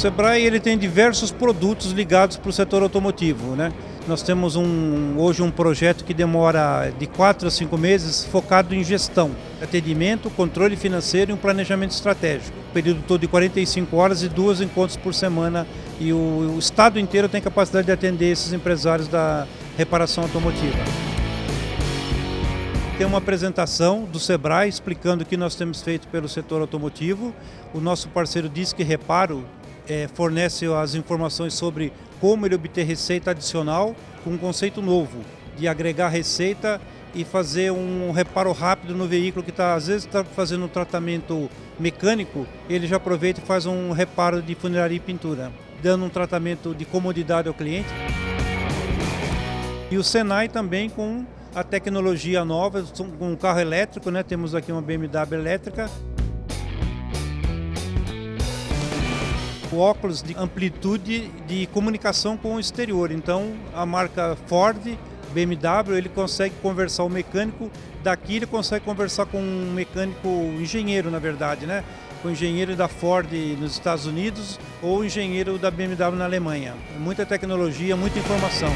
Sebrae ele tem diversos produtos ligados para o setor automotivo, né? Nós temos um, hoje um projeto que demora de 4 a 5 meses focado em gestão, atendimento, controle financeiro e um planejamento estratégico. período todo de 45 horas e duas encontros por semana e o, o estado inteiro tem capacidade de atender esses empresários da reparação automotiva. Tem uma apresentação do Sebrae explicando o que nós temos feito pelo setor automotivo. O nosso parceiro Disque Reparo é, fornece as informações sobre como ele obter receita adicional com um conceito novo de agregar receita e fazer um reparo rápido no veículo que está às vezes está fazendo um tratamento mecânico, ele já aproveita e faz um reparo de funilaria e pintura, dando um tratamento de comodidade ao cliente. E o Senai também com a tecnologia nova, com um carro elétrico, né? temos aqui uma BMW elétrica, o óculos de amplitude de comunicação com o exterior. Então, a marca Ford, BMW, ele consegue conversar o mecânico daqui, ele consegue conversar com um mecânico engenheiro, na verdade, né? Com o engenheiro da Ford nos Estados Unidos ou o engenheiro da BMW na Alemanha. Muita tecnologia, muita informação.